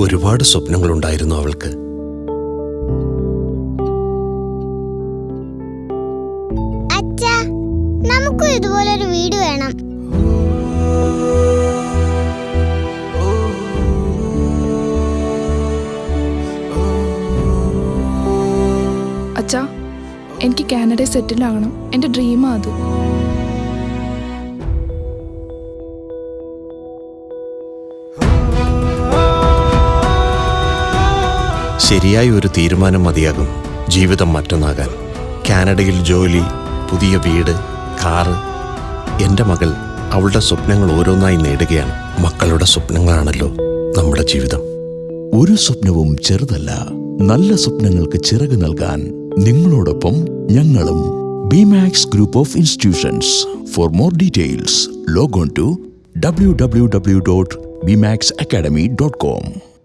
ഒരുപാട് സ്വപ്നങ്ങളുണ്ടായിരുന്നു അവൾക്ക്. അച്ഛാ നമുക്കും ഇതുപോലൊരു വീട് വേണം. അച്ഛാ എനിക്ക് കാനഡയിൽ സെറ്റിൽ ആകണം. എന്റെ ഡ്രീമാ അത്. ശരിയായ ഒരു തീരുമാനം മതിയാകും ജീവിതം മറ്റൊന്നാകാൻ. കാനഡയിൽ ജോലി പുതിയ വീട് കാറ്. എന്റെ മകൾ അവളുടെ സ്വപ്നങ്ങൾ ഓരോന്നായി നേടുകയാണ്. മക്കളുടെ സ്വപ്നങ്ങളാണല്ലോ നമ്മുടെ ജീവിതം. ഒരു സ്വപ്നവും ചെറുതല്ല. നല്ല സ്വപ്നങ്ങൾക്ക് ചിറക് നൽകാൻ നിങ്ങളോടൊപ്പം ഞങ്ങളും Bimax group of institutions for more details log on to W W W dot Bimax academy dot com